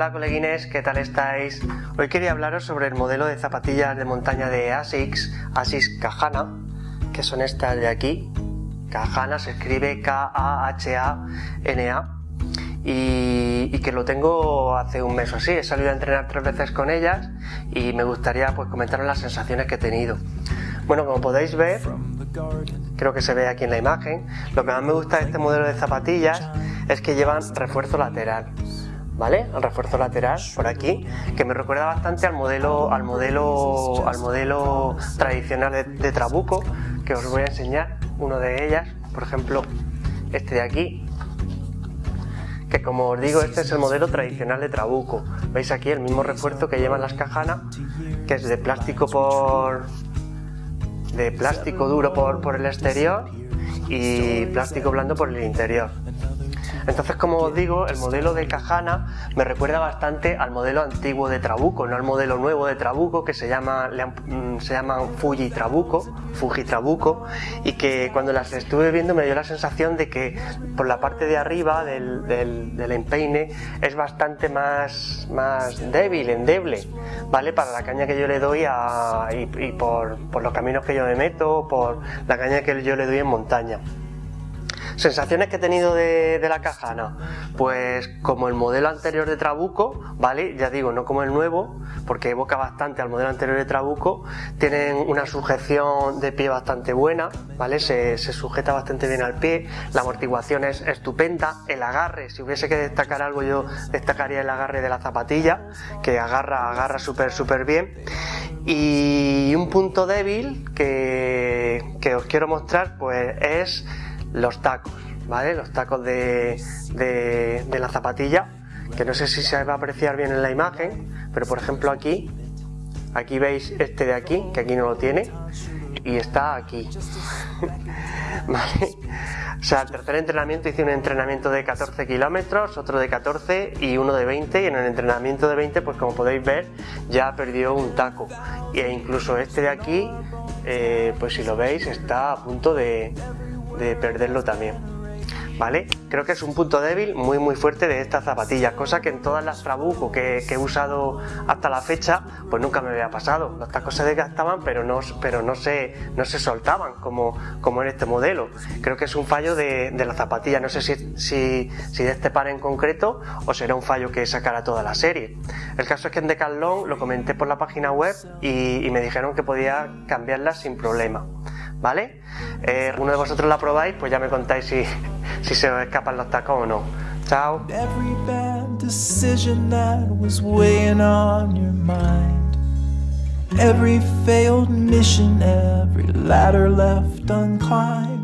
Hola coleguines, ¿qué tal estáis? Hoy quería hablaros sobre el modelo de zapatillas de montaña de ASICS, ASICS Kahana, que son estas de aquí. Kahana se escribe K-A-H-A-N-A y, que lo tengo hace un mes o así. He salido a entrenar tres veces con ellas y me gustaría pues comentaros las sensaciones que he tenido. Bueno, como podéis ver, creo que se ve aquí en la imagen, lo que más me gusta de este modelo de zapatillas es que llevan refuerzo lateral. ¿Vale? El refuerzo lateral por aquí, que me recuerda bastante al modelo, al modelo, al modelo tradicional de, Trabuco, que os voy a enseñar uno de ellas, por ejemplo, este de aquí, que como os digo, este es el modelo tradicional de Trabuco. Veis aquí el mismo refuerzo que llevan las cajanas, que es de plástico por de plástico duro por, por el exterior y plástico blando por el interior. Entonces, como os digo, el modelo de Cajana me recuerda bastante al modelo antiguo de Trabuco, no al modelo nuevo de Trabuco que se llama mm, se llaman Fuji Trabuco, Fuji Trabuco, y que cuando las estuve viendo me dio la sensación de que por la parte de arriba del, del, empeine es bastante más, más débil, endeble, ¿vale? Para la caña que yo le doy y, por, por los caminos que yo me meto, por la caña que yo le doy en montaña. Sensaciones que he tenido de, la Cajana, pues como el modelo anterior de Trabuco, ¿vale? Ya digo, no como el nuevo, porque evoca bastante al modelo anterior de Trabuco, tienen una sujeción de pie bastante buena, ¿vale? Se, sujeta bastante bien al pie, la amortiguación es estupenda, el agarre, si hubiese que destacar algo yo destacaría el agarre de la zapatilla, que agarra, agarra súper súper bien. Y un punto débil que, que os quiero mostrar pues es los tacos, ¿vale? Los tacos de, de, la zapatilla, que no sé si se va a apreciar bien en la imagen, pero por ejemplo aquí, aquí veis este de aquí, que aquí no lo tiene, y está aquí. ¿Vale? O sea, el tercer entrenamiento hice un entrenamiento de 14 kilómetros, otro de 14 y uno de 20 y en el entrenamiento de 20 pues como podéis ver ya perdió un taco e incluso este de aquí eh, pues si lo veis está a punto de, de perderlo también. ¿Vale? Creo que es un punto débil muy muy fuerte de estas zapatillas, cosa que en todas las Trabuco que, he usado hasta la fecha, pues nunca me había pasado. Los tacos se desgastaban, pero no, pero no, se, no se soltaban como, como en este modelo. Creo que es un fallo de, la zapatilla, no sé si, si, si, de este par en concreto o será un fallo que sacará toda la serie. El caso es que en Decathlon lo comenté por la página web y, y me dijeron que podía cambiarlas sin problema. ¿Vale? Eh, uno de vosotros la probáis, pues ya me contáis si, si se os escapan los tacos o no. Chao. Every failed mission, every ladder left unclimbed.